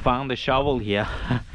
found the shovel here.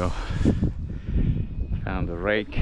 go. Found the rake.